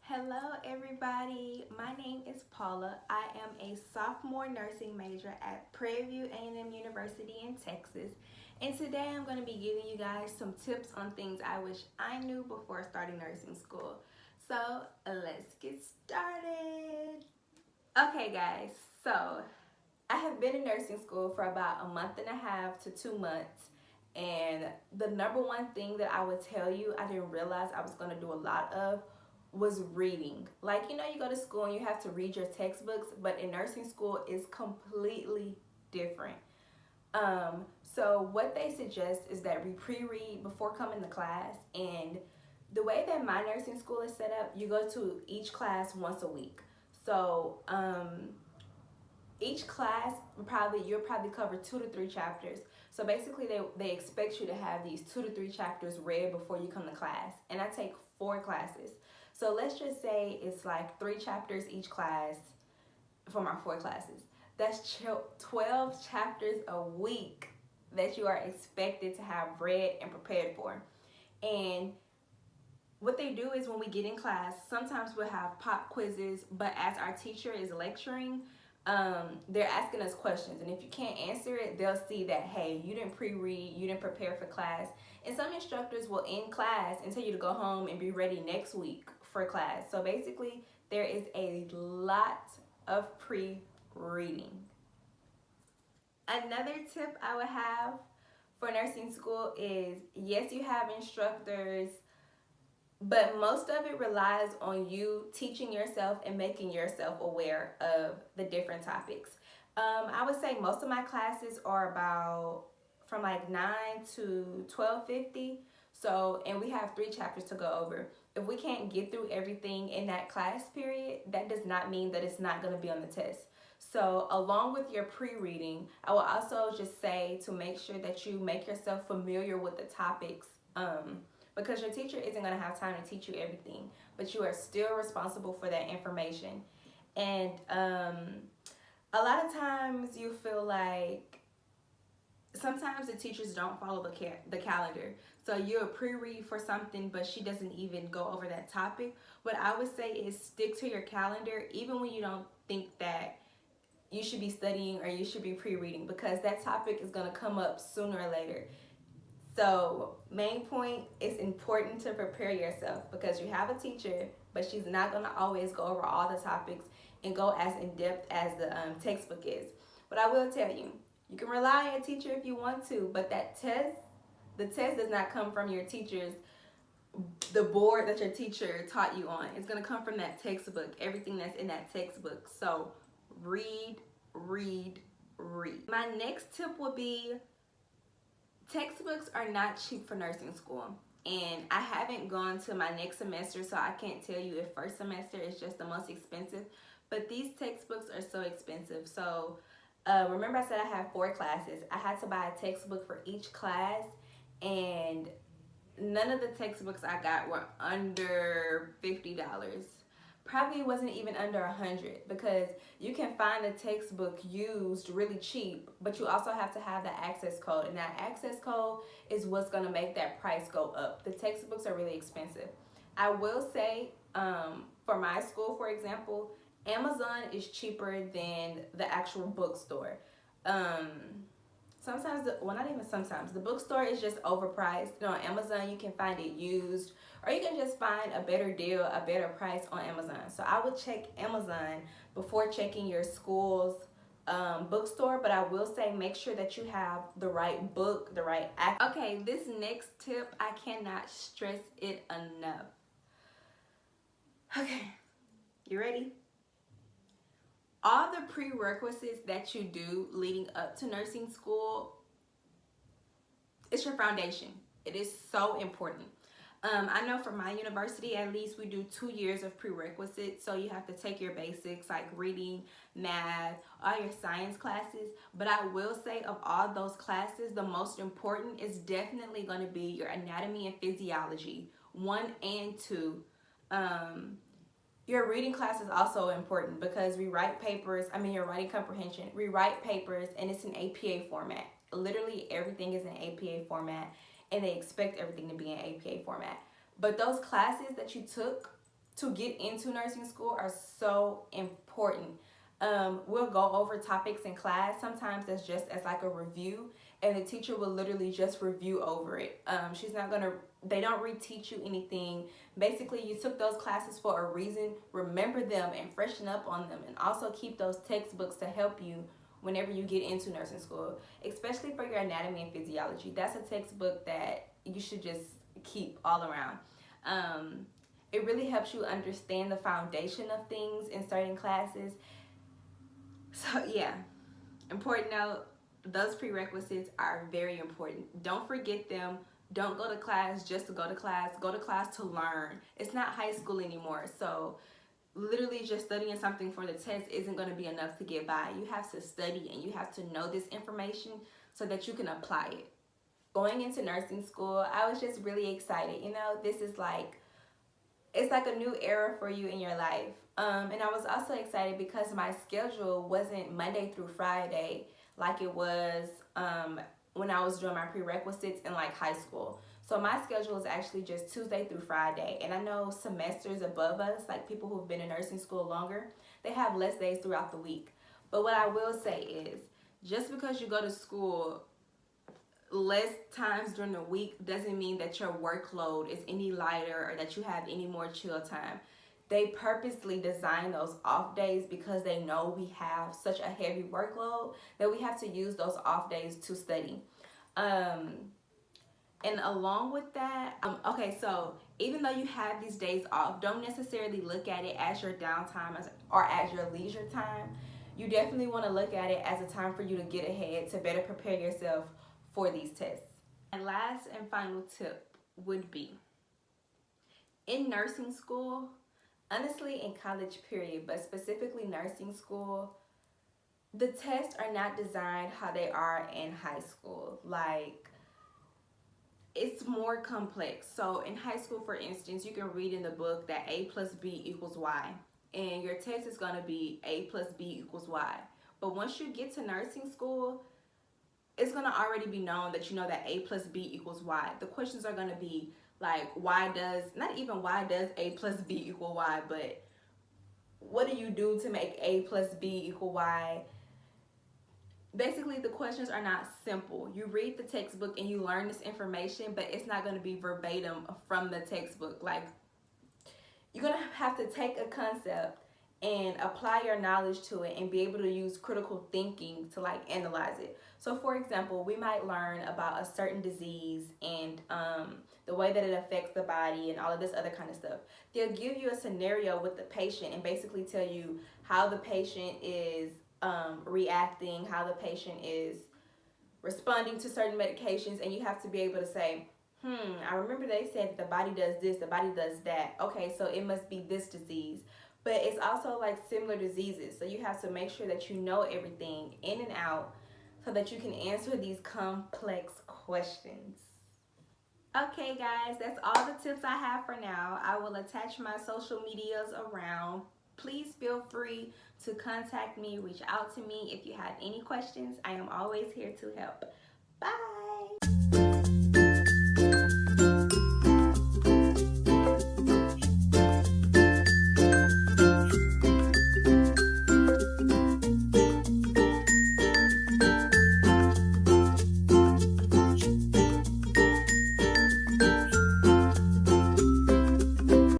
Hello everybody, my name is Paula. I am a sophomore nursing major at Prairie View A&M University in Texas. And today I'm going to be giving you guys some tips on things I wish I knew before starting nursing school. So let's get started. Okay guys, so I have been in nursing school for about a month and a half to two months and the number one thing that I would tell you I didn't realize I was going to do a lot of was reading. Like, you know, you go to school and you have to read your textbooks, but in nursing school is completely different. Um, so what they suggest is that we pre-read before coming to class and the way that my nursing school is set up, you go to each class once a week. So um, each class probably you'll probably cover two to three chapters. So basically they, they expect you to have these two to three chapters read before you come to class. And I take four classes. So let's just say it's like three chapters each class for my four classes. That's 12 chapters a week that you are expected to have read and prepared for. And what they do is when we get in class, sometimes we'll have pop quizzes, but as our teacher is lecturing, um, they're asking us questions. And if you can't answer it, they'll see that, hey, you didn't pre-read, you didn't prepare for class. And some instructors will end class and tell you to go home and be ready next week for class. So basically, there is a lot of pre-reading. Another tip I would have for nursing school is, yes, you have instructors, but most of it relies on you teaching yourself and making yourself aware of the different topics. Um, I would say most of my classes are about from like 9 to 1250 so, and we have three chapters to go over. If we can't get through everything in that class period, that does not mean that it's not going to be on the test. So along with your pre-reading, I will also just say to make sure that you make yourself familiar with the topics um, because your teacher isn't going to have time to teach you everything, but you are still responsible for that information. And um, a lot of times you feel like sometimes the teachers don't follow the, ca the calendar. So you'll pre-read for something, but she doesn't even go over that topic. What I would say is stick to your calendar, even when you don't think that you should be studying or you should be pre-reading because that topic is going to come up sooner or later. So main point, it's important to prepare yourself because you have a teacher, but she's not going to always go over all the topics and go as in-depth as the um, textbook is. But I will tell you, you can rely on your teacher if you want to, but that test, the test does not come from your teacher's, the board that your teacher taught you on. It's going to come from that textbook, everything that's in that textbook. So read, read, read. My next tip would be textbooks are not cheap for nursing school. And I haven't gone to my next semester, so I can't tell you if first semester is just the most expensive. But these textbooks are so expensive. So uh, remember I said I have four classes. I had to buy a textbook for each class and none of the textbooks I got were under $50. Probably wasn't even under a hundred because you can find the textbook used really cheap, but you also have to have the access code. And that access code is what's gonna make that price go up. The textbooks are really expensive. I will say, um, for my school, for example, Amazon is cheaper than the actual bookstore. Um, sometimes, the, well not even sometimes, the bookstore is just overpriced. You know, on Amazon you can find it used or you can just find a better deal, a better price on Amazon. So I would check Amazon before checking your school's um, bookstore, but I will say make sure that you have the right book, the right act. Okay, this next tip, I cannot stress it enough. Okay, you ready? All the prerequisites that you do leading up to nursing school, it's your foundation. It is so important. Um, I know for my university, at least we do two years of prerequisites. So you have to take your basics like reading, math, all your science classes. But I will say of all those classes, the most important is definitely going to be your anatomy and physiology, one and two. Um, your reading class is also important because we write papers, I mean your writing comprehension, we write papers and it's an APA format. Literally everything is in APA format and they expect everything to be in APA format. But those classes that you took to get into nursing school are so important. Um, we'll go over topics in class. Sometimes that's just as like a review and the teacher will literally just review over it. Um, she's not gonna, they don't reteach you anything. Basically, you took those classes for a reason. Remember them and freshen up on them and also keep those textbooks to help you whenever you get into nursing school, especially for your anatomy and physiology. That's a textbook that you should just keep all around. Um, it really helps you understand the foundation of things in certain classes. So yeah, important note, those prerequisites are very important. Don't forget them. Don't go to class just to go to class. Go to class to learn. It's not high school anymore. So literally just studying something for the test isn't going to be enough to get by. You have to study and you have to know this information so that you can apply it. Going into nursing school, I was just really excited. You know, this is like, it's like a new era for you in your life. Um, and I was also excited because my schedule wasn't Monday through Friday like it was um, when I was doing my prerequisites in like high school. So my schedule is actually just Tuesday through Friday. And I know semesters above us, like people who've been in nursing school longer, they have less days throughout the week. But what I will say is, just because you go to school less times during the week doesn't mean that your workload is any lighter or that you have any more chill time. They purposely design those off days because they know we have such a heavy workload that we have to use those off days to study. Um, and along with that, um, okay, so even though you have these days off, don't necessarily look at it as your downtime as, or as your leisure time. You definitely want to look at it as a time for you to get ahead to better prepare yourself for these tests. And last and final tip would be in nursing school, honestly in college period, but specifically nursing school, the tests are not designed how they are in high school. Like it's more complex. So in high school, for instance, you can read in the book that A plus B equals Y. And your test is going to be A plus B equals Y. But once you get to nursing school, it's going to already be known that you know that A plus B equals Y. The questions are going to be like, why does, not even why does A plus B equal Y, but what do you do to make A plus B equal Y? basically the questions are not simple. You read the textbook and you learn this information, but it's not going to be verbatim from the textbook. Like you're going to have to take a concept and apply your knowledge to it and be able to use critical thinking to like analyze it. So for example, we might learn about a certain disease and um, the way that it affects the body and all of this other kind of stuff. They'll give you a scenario with the patient and basically tell you how the patient is um, reacting, how the patient is responding to certain medications, and you have to be able to say, hmm, I remember they said that the body does this, the body does that. Okay, so it must be this disease. But it's also like similar diseases. So you have to make sure that you know everything in and out so that you can answer these complex questions. Okay guys, that's all the tips I have for now. I will attach my social medias around please feel free to contact me, reach out to me if you have any questions. I am always here to help.